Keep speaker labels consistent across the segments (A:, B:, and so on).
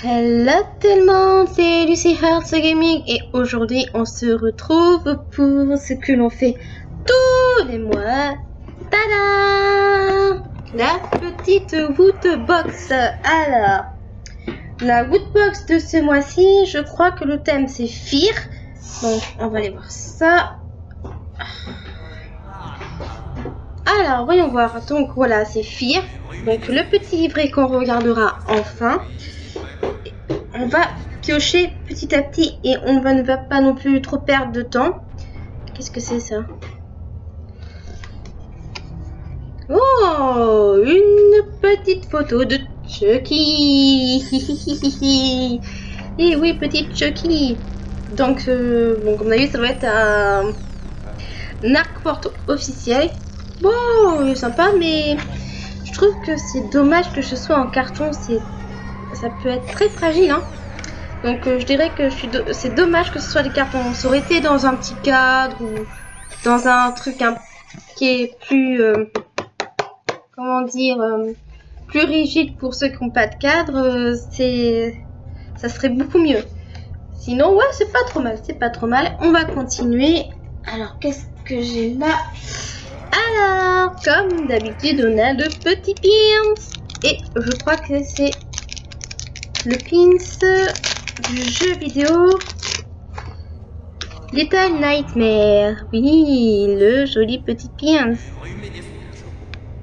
A: Hello tout le monde, c'est Lucy Hearts Gaming et aujourd'hui on se retrouve pour ce que l'on fait tous les mois. Tada La petite Woodbox. Alors, la Woodbox de ce mois-ci, je crois que le thème c'est Fear. Donc on va aller voir ça. Alors, voyons voir. Donc voilà, c'est Fear. Donc le petit livret qu'on regardera enfin on va piocher petit à petit et on ne va pas non plus trop perdre de temps. Qu'est-ce que c'est ça? Oh Une petite photo de Chucky Et oui, petite Chucky Donc, euh, comme on a vu, ça va être un, un arc porte officiel. Bon, sympa, mais je trouve que c'est dommage que ce soit en carton. Ça peut être très fragile. Hein. Donc euh, je dirais que c'est dommage que ce soit des cartons. Ça aurait été dans un petit cadre ou dans un truc qui est plus, euh, comment dire, euh, plus rigide pour ceux qui n'ont pas de cadre. c'est, ça serait beaucoup mieux. Sinon, ouais, c'est pas trop mal, c'est pas trop mal. On va continuer. Alors, qu'est-ce que j'ai là? Alors, comme d'habitude, on a le petit pins. Et je crois que c'est le pins du jeu vidéo Little Nightmare. Oui, le joli petit pins.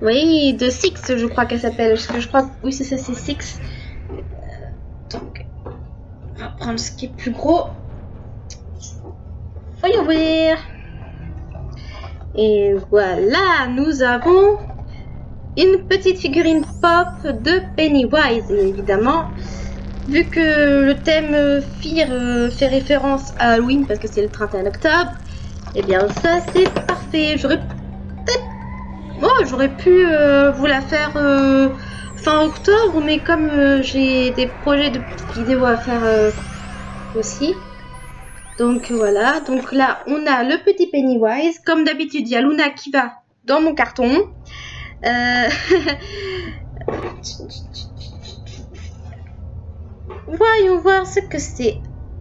A: Oui, de Six, je crois qu'elle s'appelle. Je crois, oui, c'est ça, c'est Six. Euh, donc, on va prendre ce qui est plus gros. Voyons voir. Et voilà, nous avons une petite figurine pop de Pennywise, évidemment. Vu que le thème Fear euh, fait référence à Halloween parce que c'est le 31 octobre, eh bien ça c'est parfait. J'aurais peut-être... Oh, j'aurais pu euh, vous la faire euh, fin octobre, mais comme j'ai des projets de petites vidéos à faire aussi. Donc voilà, donc là on a le petit Pennywise. Comme d'habitude, il y a Luna qui va dans mon carton. Voyons voir ce que c'est.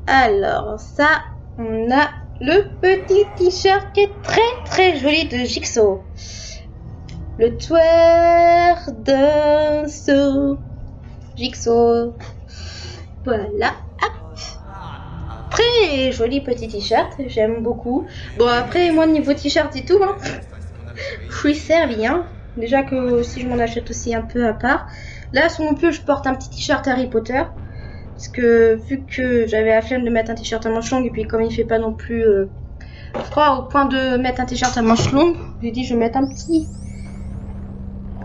A: Alors, ça, on a le petit t-shirt qui est très très joli de Jigsaw. Le tueur d'un saut. Jigsaw. Voilà. Très joli petit t-shirt, j'aime beaucoup. Bon après moi niveau t-shirt et tout, hein, je suis servi. Hein. Déjà que si je m'en achète aussi un peu à part. Là sur mon pull je porte un petit t-shirt Harry Potter. Parce que vu que j'avais la flemme de mettre un t-shirt à manches longues et puis comme il fait pas non plus euh, froid au point de mettre un t-shirt à manches longues, j'ai dit je vais mettre un petit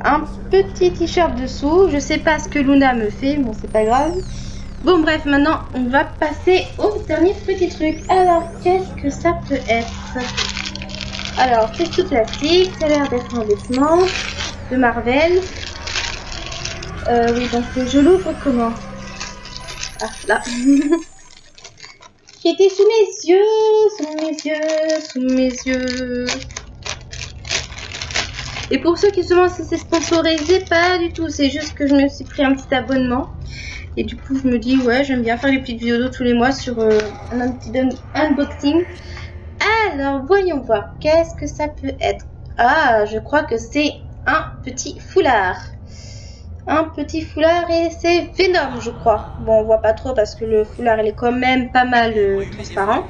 A: un petit t-shirt dessous. Je sais pas ce que Luna me fait, bon c'est pas grave. Bon bref, maintenant on va passer au dernier petit truc. Alors qu'est-ce que ça peut être? Alors c'est tout plastique, ça a l'air d'être un vêtement de Marvel. Euh, oui donc je l'ouvre comment? Ah, là. Qui était sous mes yeux, sous mes yeux, sous mes yeux. Et pour ceux qui se demandent si c'est sponsorisé, pas du tout. C'est juste que je me suis pris un petit abonnement. Et du coup, je me dis, ouais, j'aime bien faire les petites vidéos tous les mois sur euh, un petit unboxing. Alors, voyons voir. Qu'est-ce que ça peut être? Ah, je crois que c'est un petit foulard un petit foulard et c'est Venom, je crois. Bon, on voit pas trop parce que le foulard, il est quand même pas mal euh, transparent.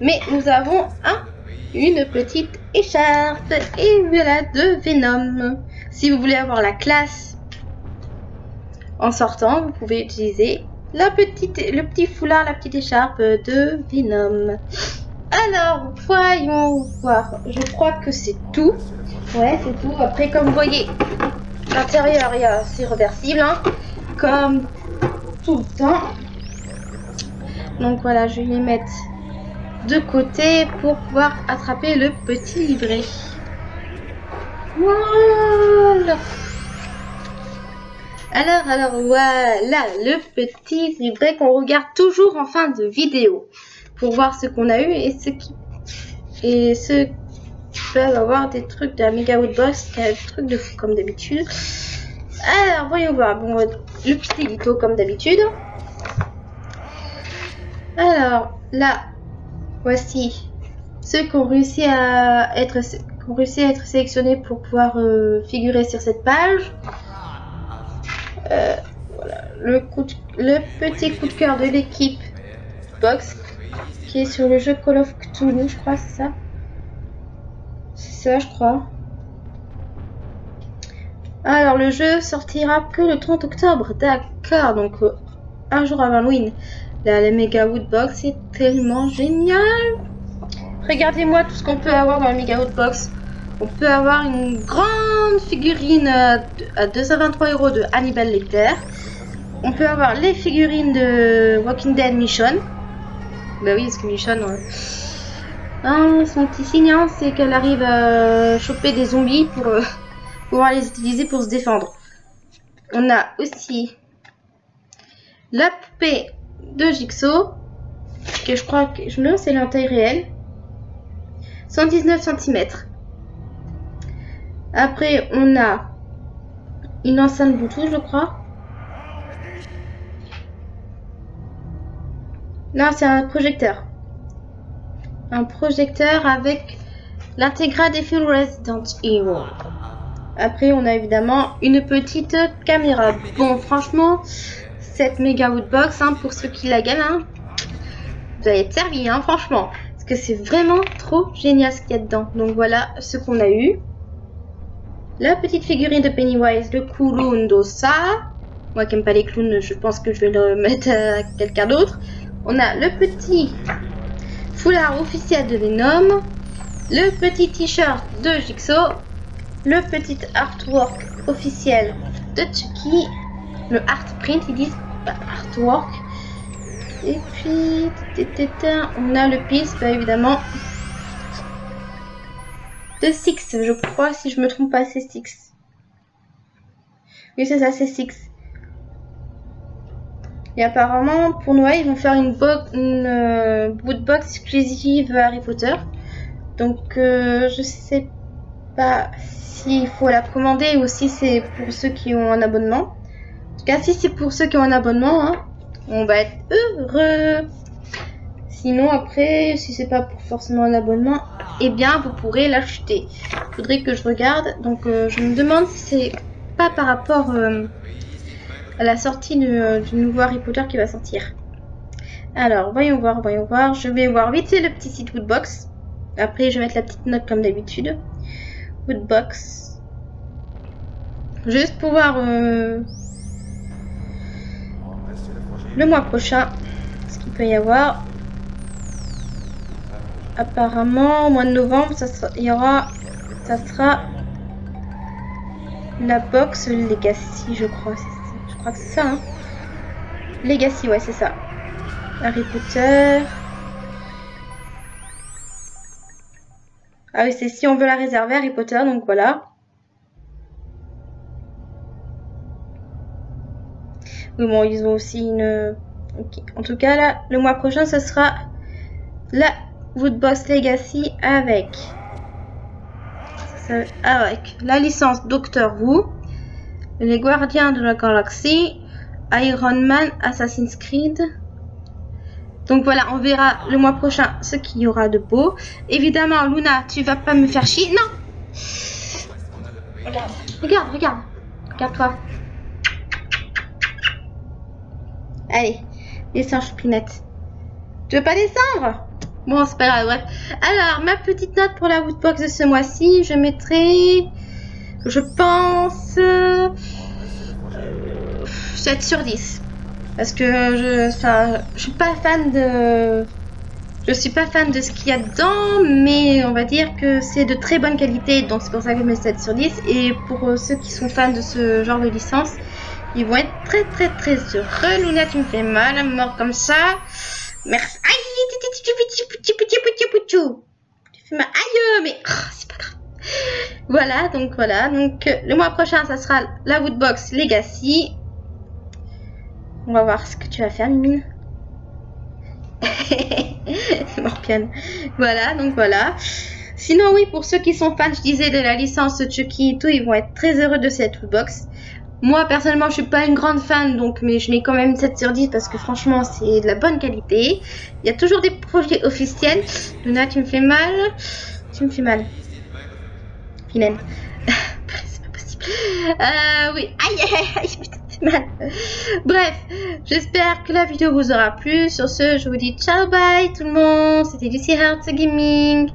A: Mais nous avons un, une petite écharpe et voilà de Venom. Si vous voulez avoir la classe en sortant, vous pouvez utiliser la petite, le petit foulard, la petite écharpe de Venom. Alors, voyons voir. Je crois que c'est tout. Ouais, c'est tout. Après, comme vous voyez, L'intérieur, c'est reversible, hein, comme tout le temps. Donc voilà, je vais les mettre de côté pour pouvoir attraper le petit livret. Voilà. Alors, alors, voilà, le petit livret qu'on regarde toujours en fin de vidéo. Pour voir ce qu'on a eu et ce qui... Et ce peuvent avoir des trucs de la Mega Woodbox, des trucs de fou comme d'habitude. Alors, voyons voir. Bon, le petit édito comme d'habitude. Alors, là, voici ceux qui ont réussi à être, qui ont réussi à être sélectionnés pour pouvoir euh, figurer sur cette page. Euh, voilà, le, le petit coup de cœur de l'équipe Box qui est sur le jeu Call of Cthulhu, je crois, c'est ça? Je crois. Alors, le jeu sortira que le 30 octobre, d'accord, donc euh, un jour avant Halloween. La, la Mega Woodbox est tellement génial. Regardez-moi tout ce qu'on peut avoir dans la Mega Woodbox. On peut avoir une grande figurine à, à 223 euros de Hannibal Lecter. On peut avoir les figurines de Walking Dead Mission. Bah oui, parce que Mission, euh, hein, son petit signe, hein, c'est qu'elle arrive à choper des zombies pour euh, pouvoir les utiliser pour se défendre. On a aussi la poupée de Jigsaw, que je crois que je c'est la taille réelle. 119 cm. Après, on a une enceinte Bluetooth, je crois. Non, c'est un projecteur. Un projecteur avec l'intégrale des films Resident Evil. Après, on a évidemment une petite caméra. Bon, franchement, cette méga woodbox, hein, pour ceux qui la gagnent, hein, vous allez être servi, hein, franchement. Parce que c'est vraiment trop génial ce qu'il y a dedans. Donc voilà ce qu'on a eu. La petite figurine de Pennywise, le clown d'Ossa. Moi qui n'aime pas les clowns, je pense que je vais le mettre à quelqu'un d'autre. On a le petit foulard officiel de Venom. Le petit t-shirt de Jigsaw. Le petit artwork officiel de Chucky. Le art print, ils disent artwork. Et puis, on a le piste, bah, évidemment, de Six, je crois, si je me trompe pas, c'est Six. Oui, c'est ça, c'est Six. Et apparemment, pour Noël, ils vont faire une, bo une euh, bootbox exclusive Harry Potter. Donc, euh, je sais pas s'il faut la commander ou si c'est pour ceux qui ont un abonnement. En tout cas, si c'est pour ceux qui ont un abonnement, hein, on va être heureux. Sinon, après, si c'est pas pour forcément un abonnement, eh bien, vous pourrez l'acheter. Faudrait que je regarde. Donc, euh, je me demande si c'est pas par rapport euh, à la sortie du, euh, du nouveau Harry Potter qui va sortir. Alors, voyons voir, voyons voir. Je vais voir vite le petit site Woodbox. Après, je vais mettre la petite note comme d'habitude. Woodbox. Juste pour voir euh, le mois prochain ce qu'il peut y avoir. Apparemment, au mois de novembre, ça sera, il y aura, ça sera la box Legacy, je crois. Crois que c'est ça. Hein. Legacy, ouais, c'est ça. Harry Potter. Ah oui, c'est si on veut la réserver, Harry Potter, donc voilà. Oui, bon, ils ont aussi une... En tout cas, là, le mois prochain, ce sera la Woodbox Legacy avec... ça- avec la licence Doctor Who, les Gardiens de la Galaxie, Iron Man, Assassin's Creed. Donc voilà, on verra le mois prochain ce qu'il y aura de beau. Évidemment, Luna, tu vas pas me faire chier. Non Regarde, regarde, regarde. Regarde-toi. Allez, descends, choupinette. Tu veux pas descendre? Bon, c'est pas grave, bref. Alors, ma petite note pour la Woodbox de ce mois-ci, je mettrai, je pense, euh, 7 sur 10. Parce que je, enfin, je suis pas fan de, je suis pas fan de ce qu'il y a dedans, mais on va dire que c'est de très bonne qualité, donc c'est pour ça que je mets 7 sur 10. Et pour euh, ceux qui sont fans de ce genre de licence, ils vont être très très très heureux. Luna, tu me fais mal à mort comme ça. Merci. Aïe, Tu fais mal. Aïe, mais oh, c'est pas grave. Voilà, donc voilà. Donc le mois prochain, ça sera la Woodbox Legacy. On va voir ce que tu vas faire, Mimine. Morpiane. Voilà, donc voilà. Sinon, oui, pour ceux qui sont fans, je disais, de la licence Chucky et tout, ils vont être très heureux de cette Woodbox. Moi, personnellement, je suis pas une grande fan, donc, mais je mets quand même 7 sur 10 parce que franchement, c'est de la bonne qualité. Il y a toujours des projets officiels. Luna, tu me fais mal. Tu me fais mal. C'est pas possible. Euh, oui. Aïe, aïe, aïe, putain, c'est mal. Bref, j'espère que la vidéo vous aura plu. Sur ce, je vous dis ciao, bye tout le monde. C'était Lucy Hearts Gaming.